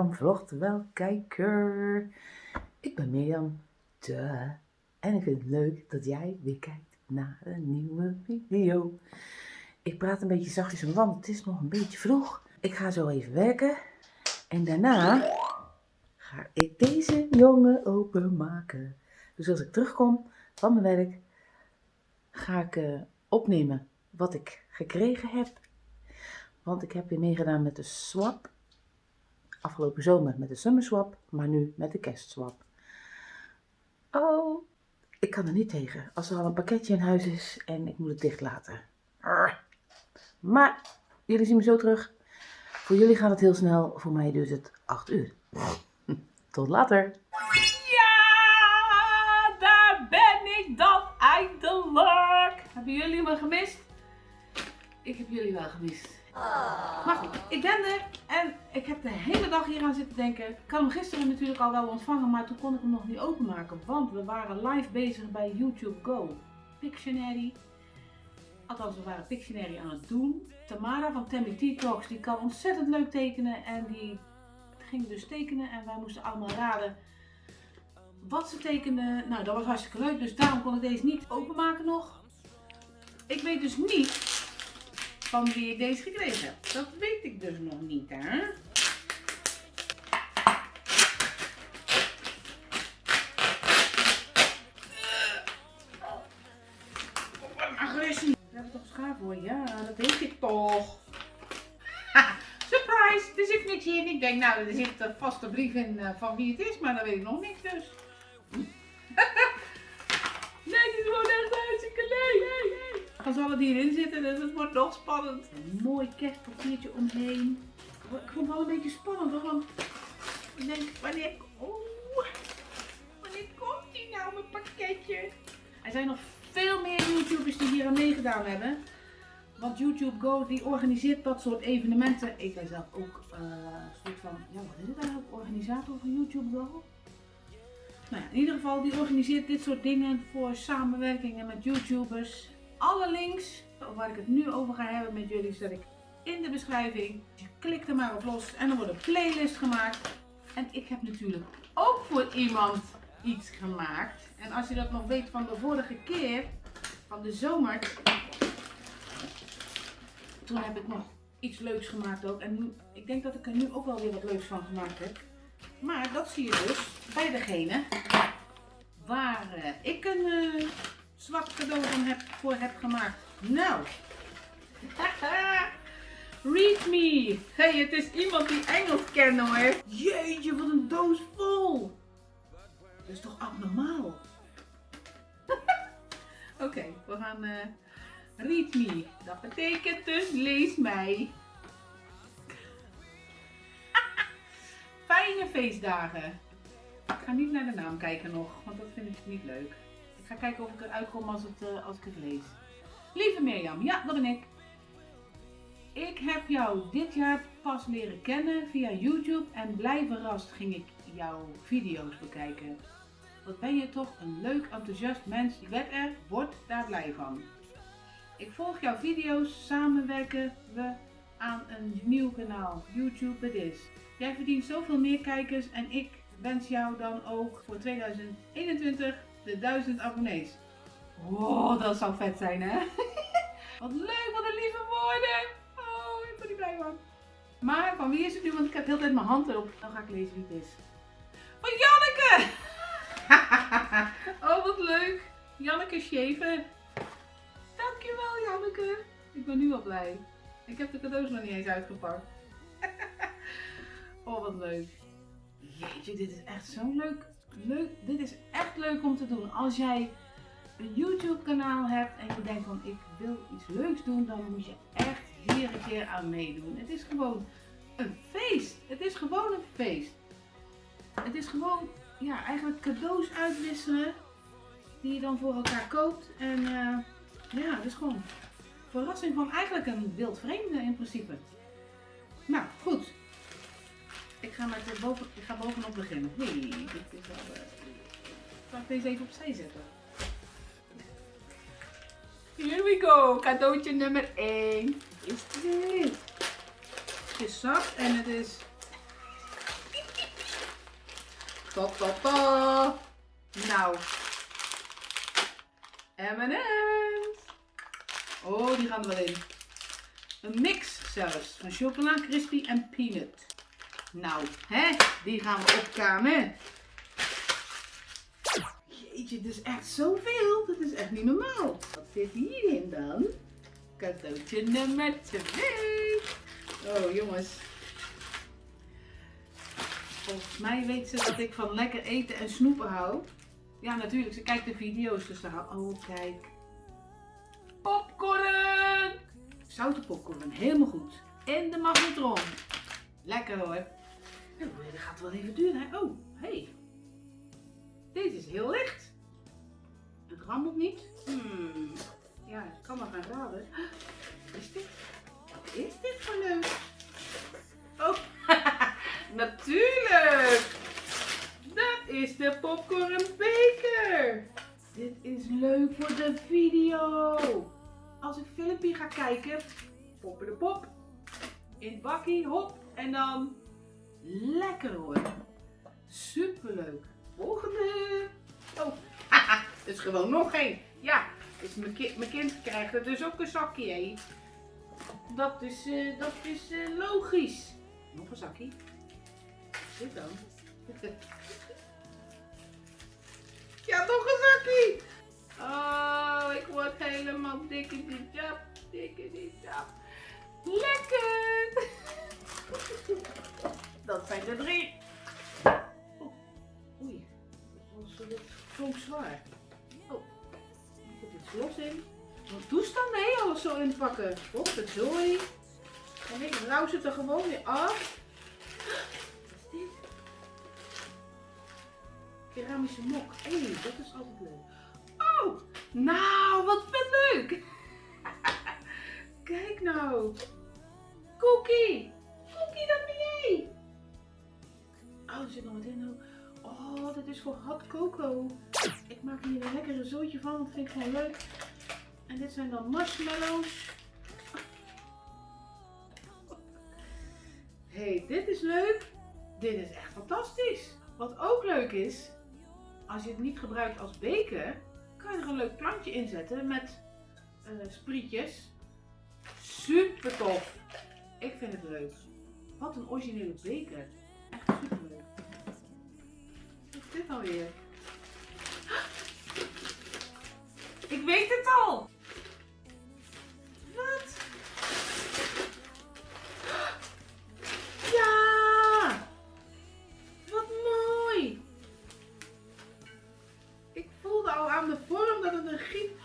Mirjam vlogt wel kijker. Ik ben Mirjam. Duh. En ik vind het leuk dat jij weer kijkt naar een nieuwe video. Ik praat een beetje zachtjes, want het is nog een beetje vroeg. Ik ga zo even werken. En daarna ga ik deze jongen openmaken. Dus als ik terugkom van mijn werk, ga ik uh, opnemen wat ik gekregen heb. Want ik heb weer meegedaan met de swap. Afgelopen zomer met de summer swap, maar nu met de kerstswap. Oh, ik kan er niet tegen als er al een pakketje in huis is en ik moet het dicht laten. Maar jullie zien me zo terug. Voor jullie gaat het heel snel, voor mij duurt het 8 uur. Tot later. Ja, daar ben ik dan eindelijk. Hebben jullie me gemist? Ik heb jullie wel gemist. Maar goed, ik ben er en ik heb de hele dag hier aan zitten denken. Ik had hem gisteren natuurlijk al wel ontvangen, maar toen kon ik hem nog niet openmaken. Want we waren live bezig bij YouTube Go. Pictionary. Althans, we waren Pictionary aan het doen. Tamara van Tammy T-Talks, die kan ontzettend leuk tekenen. En die ging dus tekenen en wij moesten allemaal raden wat ze tekende. Nou, dat was hartstikke leuk, dus daarom kon ik deze niet openmaken nog. Ik weet dus niet van wie ik deze gekregen heb. Dat weet ik dus nog niet, hè. agressie. Heb ik toch schaar voor? Ja, dat weet ik toch. surprise! Er zit niks in. Ik denk, nou, er zit een vaste brief in uh, van wie het is, maar dat weet ik nog niet, dus. nee, dit is gewoon echt hartstikke leuk. Gaan ze alle die erin zitten, dus het wordt nog spannend. Een mooi kerstpapiertje omheen. Ik vond het wel een beetje spannend, want ik denk, wanneer, oh, wanneer komt die nou, mijn pakketje? Er zijn nog veel meer YouTubers die hier aan meegedaan hebben. Want YouTube Go die organiseert dat soort evenementen. Ik ben zelf ook uh, een soort van, ja wat is het eigenlijk, organisator van YouTube Go? Nou ja, in ieder geval, die organiseert dit soort dingen voor samenwerkingen met YouTubers. Alle links waar ik het nu over ga hebben met jullie zet ik in de beschrijving. Je klikt er maar op los en er wordt een playlist gemaakt. En ik heb natuurlijk ook voor iemand iets gemaakt. En als je dat nog weet van de vorige keer, van de zomer, toen heb ik nog iets leuks gemaakt ook. En nu, ik denk dat ik er nu ook wel weer wat leuks van gemaakt heb. Maar dat zie je dus bij degene waar uh, ik een uh, zwart cadeau heb, voor heb gemaakt. Nou, read me. hey, het is iemand die Engels kent hoor. Jeetje, wat een doos vol. Dat is toch abnormaal? Oké, we gaan uh, read me. Dat betekent dus lees mij. Fijne feestdagen. Ik ga niet naar de naam kijken nog, want dat vind ik niet leuk ga kijken of ik eruit kom als, het, uh, als ik het lees. Lieve Mirjam, ja, dat ben ik. Ik heb jou dit jaar pas leren kennen via YouTube en blij verrast ging ik jouw video's bekijken. Wat ben je toch een leuk, enthousiast mens. Ik werd er, word daar blij van. Ik volg jouw video's, samenwerken we aan een nieuw kanaal, YouTube het is. Jij verdient zoveel meer kijkers en ik wens jou dan ook voor 2021 de 1000 abonnees. Wow, dat zou vet zijn hè? wat leuk, wat een lieve woorden. Oh, ik ben er blij van. Maar van wie is het nu? Want ik heb heel tijd mijn hand erop. Dan ga ik lezen wie het is. Van Janneke! oh, wat leuk. Janneke Scheven. Dankjewel Janneke. Ik ben nu al blij. Ik heb de cadeaus nog niet eens uitgepakt. oh, wat leuk. Jeetje, dit is echt zo leuk leuk, dit is echt leuk om te doen. Als jij een YouTube kanaal hebt en je denkt van ik wil iets leuks doen, dan moet je echt hier een keer aan meedoen. Het is gewoon een feest. Het is gewoon een feest. Het is gewoon ja, eigenlijk cadeaus uitwisselen die je dan voor elkaar koopt. En uh, ja, het is gewoon verrassing van eigenlijk een wild vreemde in principe. Nou, goed. Ik ga, met boven, ik ga bovenop beginnen. Nee, dit is wel... Uh, zal ik deze even opzij zetten? Here we go. Cadeautje nummer 1 is dit. Het is zacht en het is... Ta ta ta. Nou. M&M's. Oh, die gaan er wel in. Een mix zelfs. Van chocola, crispy en peanut. Nou, hè? Die gaan we opkamen. Jeetje, dit is echt zoveel. Dat is echt niet normaal. Wat zit hierin dan? Cadeautje nummer 2. Oh, jongens. Volgens mij weet ze dat ik van lekker eten en snoepen hou. Ja, natuurlijk. Ze kijkt de video's, dus daar Oh, kijk. Popcorn! Zoute popcorn, helemaal goed. In de magnetron. Lekker hoor. Dat gaat wel even duren. Hè? Oh, hey. Deze is heel licht. Het rammelt niet. Hmm. Ja, ik kan maar gaan raden. Wat is dit? Wat is dit voor leuk? Oh, natuurlijk! Dat is de popcorn beker. Dit is leuk voor de video. Als ik filmpje ga kijken, poppen de pop, in het bakkie, hop, en dan lekker hoor. Superleuk. Volgende. Oh, er is gewoon nog één. Ja, dus mijn, ki mijn kind krijgt er dus ook een zakje. Hè? Dat is, eh, dat is eh, logisch. Nog een zakje. Dit dan? ja, nog een zakje. Oh, ik word helemaal dik in die jap. Dik in die jap. Zijn er drie. Oh, oei, dat klonk zwaar. Oh, ik heb dit los in. Wat toestand nee, alles zo inpakken. Op het zooi. En ik rouw ze er gewoon weer af. Wat is dit? Keramische mok. Hé, dat is altijd leuk. Oh, nou, wat vet leuk. Kijk nou. Cookie, is voor hot cocoa. Ik maak hier een lekkere zootje van. Dat vind ik gewoon leuk. En dit zijn dan marshmallows. hey, dit is leuk. Dit is echt fantastisch. Wat ook leuk is, als je het niet gebruikt als beker, kan je er een leuk plantje in zetten met eh, sprietjes. Super tof. Ik vind het leuk. Wat een originele beker. Is dit nou weer? Ik weet het al. Wat? Ja! Wat mooi! Ik voelde al aan de vorm dat het een giet.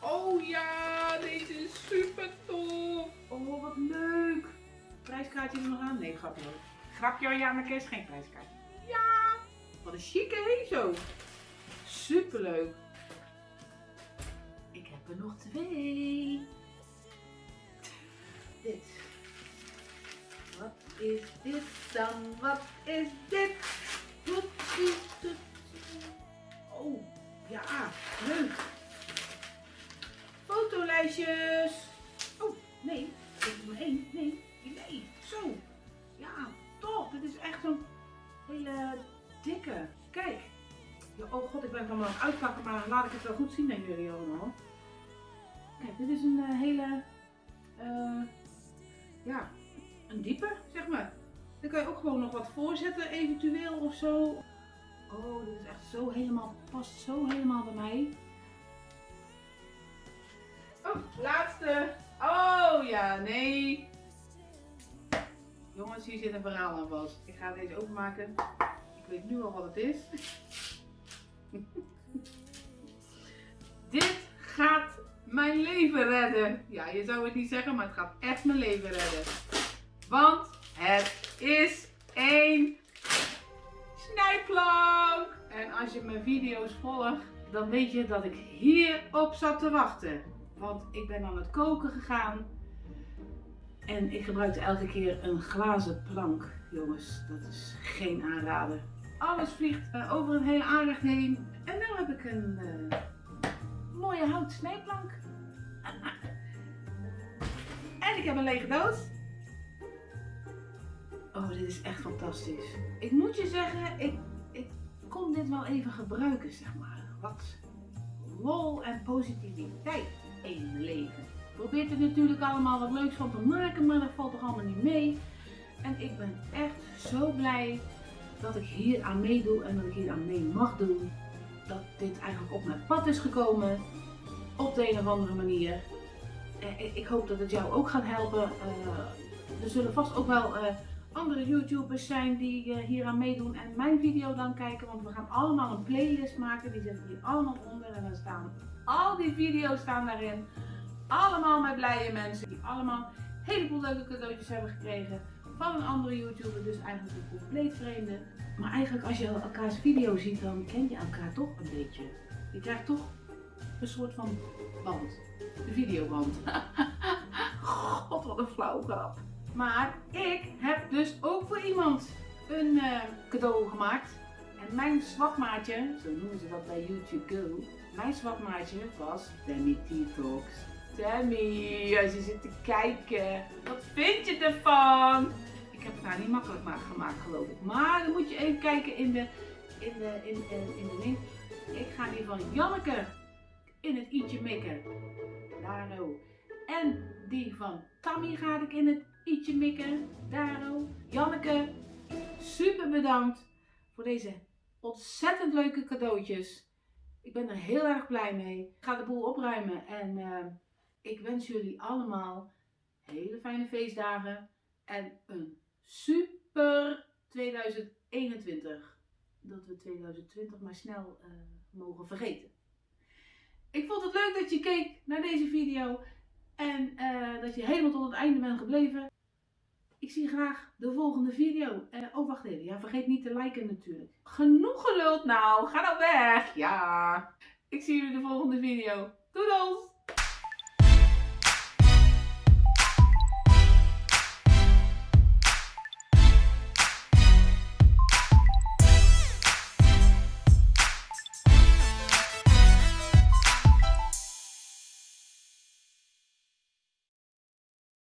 Oh ja, deze is super tof. Oh, wat leuk. Prijskaartje nog aan? Nee, grapje hoor. Grapje hoor, Janneke is geen prijskaartje. Een chique hé zo. Super leuk. Ik heb er nog twee. Dit. Wat is dit dan? Wat is dit? Oh, ja, leuk. Fotolijstjes. Oh, nee, is maar één. Nee, nee, zo. Ja, top. Dit is echt zo'n hele Kijk. Oh god, ik ben het allemaal aan het uitpakken, maar laat ik het wel goed zien aan jullie allemaal. Kijk, dit is een eh, hele, eh, ja, een diepe, zeg maar. Daar kan je ook gewoon nog wat voorzetten, eventueel of zo. Oh, dit is echt zo helemaal, past zo helemaal bij mij. Oh, laatste. Oh ja, nee. Jongens, hier zit een verhaal aan vast. Ik ga deze openmaken. Ik weet nu al wat het is. Dit gaat mijn leven redden. Ja, je zou het niet zeggen, maar het gaat echt mijn leven redden. Want het is een snijplank. En als je mijn video's volgt, dan weet je dat ik hierop zat te wachten. Want ik ben aan het koken gegaan. En ik gebruikte elke keer een glazen plank. Jongens, dat is geen aanrader. Alles vliegt eh, over een hele aanrecht heen. En nu heb ik een eh, mooie hout snijplank. en ik heb een lege doos. Oh, dit is echt fantastisch. Ik moet je zeggen, ik, ik kon dit wel even gebruiken, zeg maar. Wat lol en positiviteit in mijn leven. Probeer er natuurlijk allemaal wat leuks van te maken, maar dat valt toch allemaal niet mee. En ik ben echt zo blij dat ik hier aan meedoe en dat ik hier aan mee mag doen. Dat dit eigenlijk op mijn pad is gekomen. Op de een of andere manier. Eh, Ik hoop dat het jou ook gaat helpen. Eh, Er zullen vast ook wel eh, andere YouTubers zijn die hier aan meedoen en mijn video dan kijken. Want we gaan allemaal een playlist maken. Die ik hier allemaal onder. En dan staan al die video's staan daarin. Allemaal met blije mensen die allemaal een heleboel leuke cadeautjes hebben gekregen van een andere YouTuber. Dus eigenlijk een compleet vreemde. Maar eigenlijk als je elkaars video ziet, dan ken je elkaar toch een beetje. Je krijgt toch een soort van band. De videoband. God, wat een flauw grap. Maar ik heb dus ook voor iemand een eh, cadeau gemaakt. En mijn zwakmaatje, zo noemen ze dat bij YouTube Go. Mijn zwakmaatje was Tammy T-Talks. Tammy, als je zit te kijken, wat vind je ervan? Haar niet makkelijk gemaakt, geloof ik. Maar dan moet je even kijken in de, in de, in, in, in de link. Ik ga die van Janneke in het i'tje mikken. Daarno. En die van Tammy ga ik in het i'tje mikken. Daarno. Janneke, super bedankt voor deze ontzettend leuke cadeautjes. Ik ben er heel erg blij mee. Ik ga de boel opruimen en eh, ik wens jullie allemaal hele fijne feestdagen en een super 2021. Dat we 2020 maar snel eh, mogen vergeten. Ik vond het leuk dat je keek naar deze video en eh, dat je helemaal tot het einde bent gebleven. Ik zie graag de volgende video. Eh, oh, wacht even. Ja, vergeet niet te liken natuurlijk. Genoeg geluld nou. Ga nou weg. Ja. Ik zie jullie de volgende video. Doedels!